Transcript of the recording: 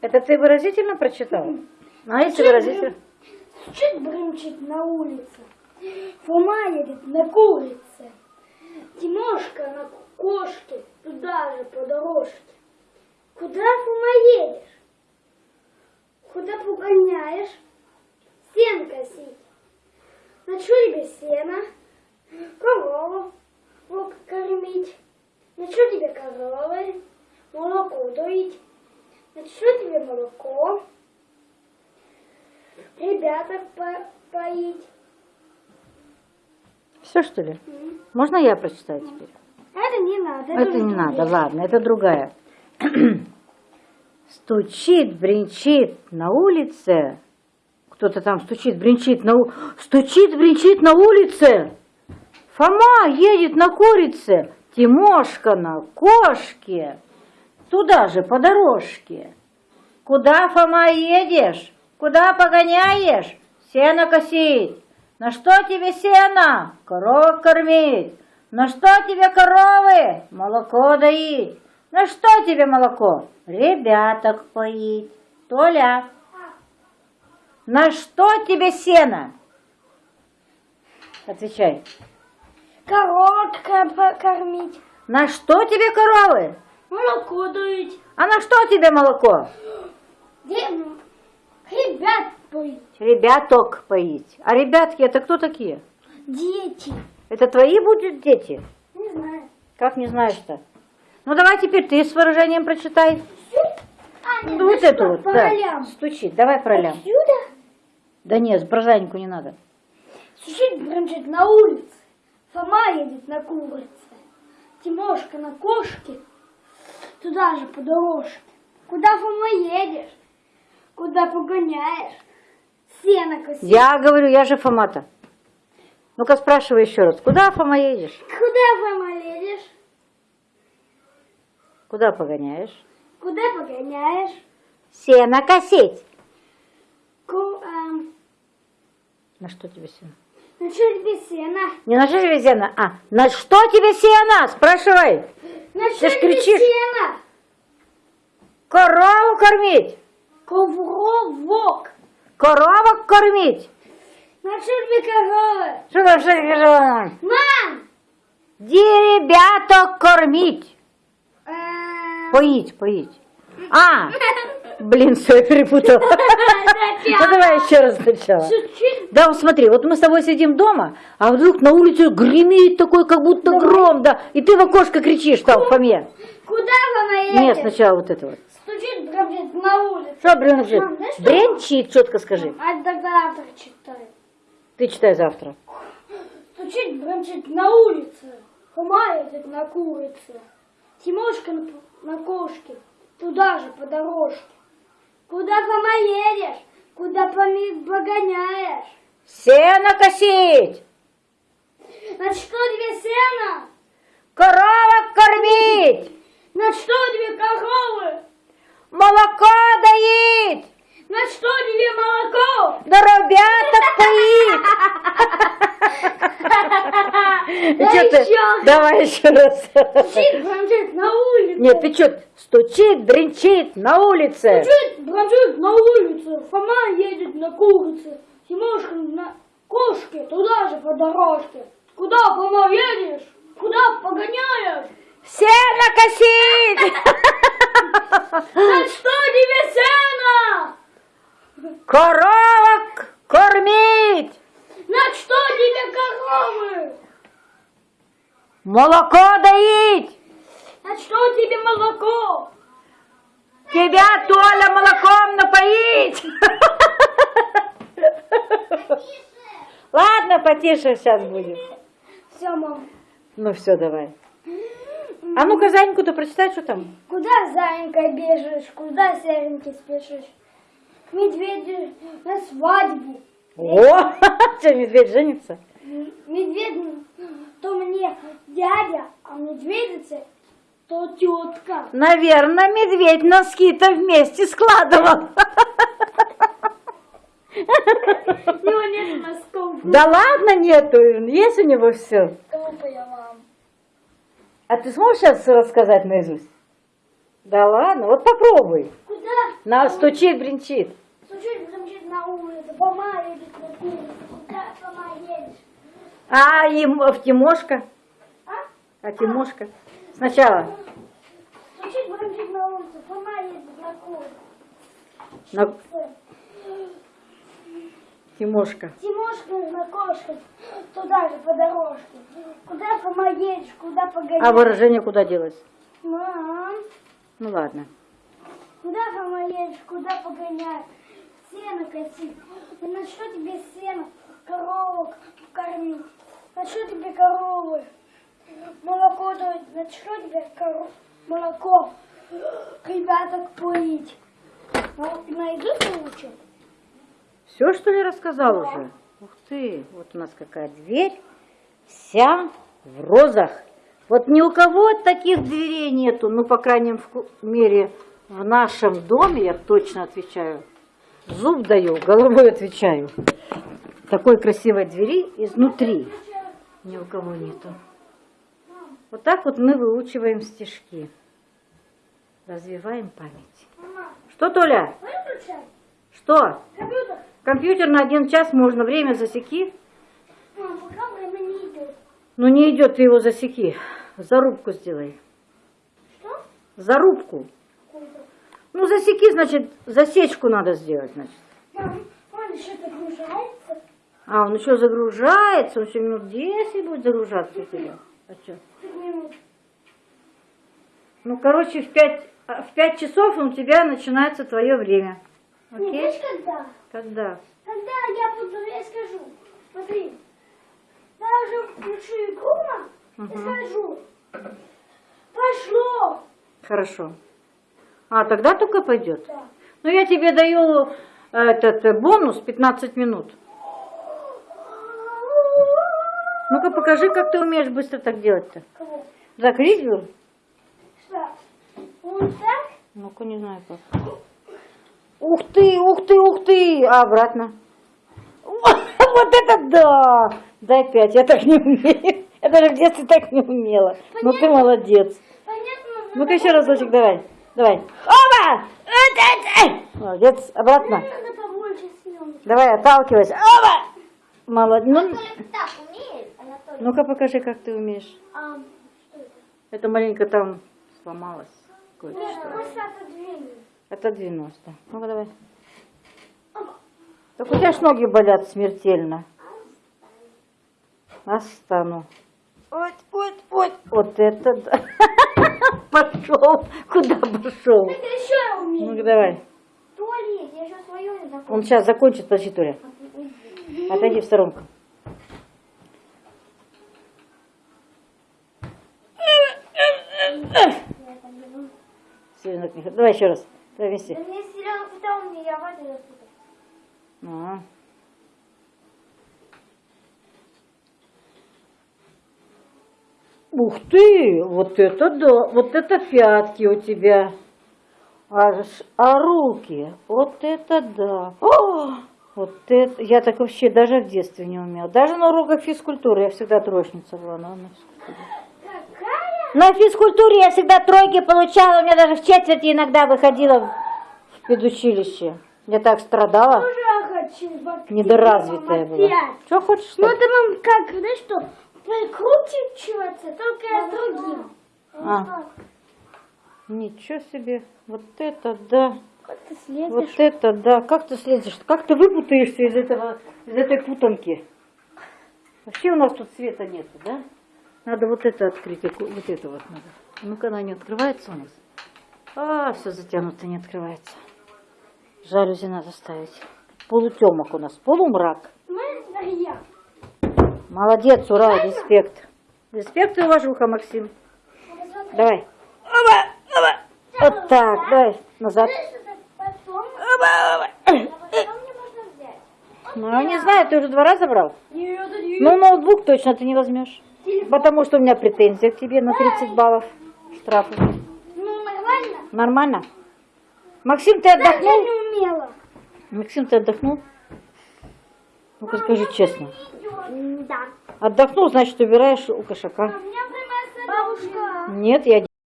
Это ты выразительно прочитал? А если Чуть выразительно? Чуть брымчит на улице. Фома едет на курице. Тимошка на кошке, туда же по дорожке. Куда, Фома, едешь? Куда погоняешь? Сен косить. На тебе сено? Корову кормить. На тебе коровы? Молоко доить. Что тебе молоко? Ребяток по- поить. Все что ли? Можно я прочитаю теперь? Это не надо. Это уже не надо, другие. ладно, это другая. Стучит, бренчит на улице. Кто-то там стучит, бренчит на у- Стучит, бренчит на улице. Фома едет на курице. Тимошка на кошке. Туда же, по дорожке. Куда, Фома, едешь? Куда погоняешь? Сено косить. На что тебе сено? Коров кормить. На что тебе коровы? Молоко доить. На что тебе молоко? Ребяток поить. Толя, на что тебе сено? Отвечай. Коровок ко- кормить. На что тебе коровы? Молоко доить. А на что тебе молоко? Ребят поить. Ребяток поить. А ребятки это кто такие? Дети. Это твои будут дети? Не знаю. Как не знаешь-то? Ну давай теперь ты с выражением прочитай. А, нет, Ну, вот эту вот, по да. ролям. Стучит, давай пролям. Отсюда Да нет, про Жаньку не надо. Сучить бренчит на улице. Фома едет на курице. Тимошка на кошке. Туда же по дорожке. Куда, Фома, едешь? Куда погоняешь? Сено косить. Я говорю, я же Фомата. Ну-ка спрашивай еще раз, куда, Фома, едешь? Куда, Фома, едешь? Куда погоняешь? Куда погоняешь? Сено косить. Ку, эм, На что тебе сено? Ну что тебе сено? Не на что тебе сено, а на что тебе сено? Спрашивай. Ну что тебе кричишь. сено? Корову кормить. Ковровок. Коровок кормить. Ну что тебе коровы? Что там, что там? Мам! Деребяток кормить. Эм, Поить, поить. А, блин, все, я перепутала. Ну давай еще раз сначала. Да, вот смотри, вот мы с тобой сидим дома, а вдруг на улице гремит такой, как будто гром, да, и ты в окошко кричишь там, Фоме. Куда Фома едешь? Нет, сначала вот это вот. Стучит, бродит на улице. Что бренчит? Мам, знаешь? Бренчит, четко скажи. А тогда завтра читай. Ты читай завтра. Стучит, бродит на улице. Едет на курице. Тимошка на, на кошке. Туда же, по дорожке. Куда, Фома, едешь? Куда погоняешь? Сено косить, На что тебе сено? коровок кормить, На что тебе коровы? молоко доить, На что тебе молоко? да ребяток поить. Ты? Давай еще раз. Стучит, бродит на улице. Нет, ты что, стучит, бренчит на улице. Стучит, бродит на улице. Фома едет на курице. Тимошка на кошке, туда же по дорожке. Куда, Фома, едешь? Куда погоняешь? Сено косить! На что тебе сено? Коровок кормить! На что тебе коровы? Молоко доить! На что тебе молоко? Тебя, Толя, молоком напоить! Ладно, потише сейчас будет. Все, мам. Ну все, давай. А ну-ка, Заньку-то прочитай, что там. Куда, зайенька, бежишь? Куда, серенький, спешишь? К медведю на свадьбу. О, что, медведь женится? Медведь, то мне дядя, а медведица, то тетка. Наверное, медведь носки-то вместе складывал. У него нет носков. Да ладно, нету, есть у него все. Глупая мам. А ты сможешь сейчас рассказать наизусть? Да ладно, вот попробуй. Куда? На, стучит, бренчит. Стучит, бренчит на улице. Едет на курицу. Куда, едешь? А, и м- в Тимошка. А? А Тимошка. Сначала. Стучит, бренчит на улице. Едет на курицу. На... Тимошка. Тимошка на кошке. Туда же, по дорожке. Куда, Фома, едешь? Куда А погонять? выражение куда делось? Мам, Ну ладно. куда, Фома, едешь? Куда погонять? Сено косить. И на что тебе сено? Коровок кормить. На что тебе коровы? Молоко дать. На что тебе коро- молоко? Ребяток поить. Найду лучше. Все, что ли, рассказал уже? Ух ты, вот у нас какая дверь. Вся в розах. Вот ни у кого таких дверей нету. Ну, по крайней мере, в нашем доме, я точно отвечаю. Зуб даю, головой отвечаю. Такой красивой двери изнутри ни у кого нету. Вот так вот мы выучиваем стишки. Развиваем память. Что, Толя? выключай. Что? Компьютер. Компьютер на один час можно, время засеки. Мам, пока время не идет. Ну не идет, ты его засеки. Зарубку сделай. Что? Зарубку. Ну засеки, значит, засечку надо сделать, значит. Мам, он еще загружается. А, он еще загружается, он еще минут 10 будет загружаться у тебя. А что? Ну, короче, в 5, в 5 часов у тебя начинается твое время. Не Окей? знаешь, когда? Когда? Когда я буду, я скажу. Смотри. Я уже включу игру мам, и скажу. Пошло. Хорошо. А, тогда только пойдет. Да. Ну, я тебе даю э, этот э, бонус 15 минут. Ну-ка покажи, как ты умеешь быстро так делать-то. Кого? Закрыть его? Что? Вот так? Ну-ка, не знаю как. Ух ты, ух ты, ух ты! А обратно. Вот это да! Дай пять, я так не умею. Я даже в детстве так не умела. Ну ты молодец. Понятно? Ну-ка еще разочек давай. Давай. Оба! Молодец, обратно. Давай, отталкивайся. Оба! Молодец. Ну, ну-ка покажи, как ты умеешь. А, это? Это маленько там сломалось. Кое-что. Нет, просто. Это 90. Ну-ка давай. Так у тебя ж ноги болят смертельно. Остану. Вот, вот, вот. Вот это да. Пошел. Куда пошел? Это еще я умею. Ну-ка давай. Туалет, я еще свое не закончила. Он сейчас закончит, подожди, Толя. Отойди в сторонку. Давай еще раз. Давай Да мне сериал питал мне, я воду запутал. А. Ух ты, вот это да, вот это пятки у тебя. А, а руки, вот это да. О, вот это, я так вообще даже в детстве не умела. Даже на уроках физкультуры я всегда троечница была. На физкультуре. На физкультуре я всегда тройки получала, у меня даже в четверти иногда выходила в, педучилище. Я так страдала. Тоже хочу. вот Недоразвитая мама, была. Что хочешь? Ну это мам как, знаешь что, прикручиваться, только я с другим. А. Ничего себе. Вот это да. Как ты Вот слезешь? это да. Как ты следишь? Как ты выпутаешься из этого, из этой путанки? Вообще у нас тут света нету, да? Надо вот это открыть, вот это вот надо. Ну-ка, она не открывается у нас. А, все затянуто, не открывается. Жалюзи надо ставить. Полутемок у нас, полумрак. Молодец, ура, респект. Респект и уважуха, Максим. Давай. Оба, оба. Вот так, давай, назад. Оба, оба. Ну, я не знаю, ты уже два раза брал? Ну, ноутбук точно ты не возьмешь. Потому что у меня претензия к тебе на 30 баллов штрафа. Ну, нормально? Нормально? Максим, ты Да, я отдохнул? не умела. Максим, ты отдохнул? Ну-ка скажи честно. Да. Отдохнул, значит, убираешь у кошака. У меня прямо Бабушка. Нет, я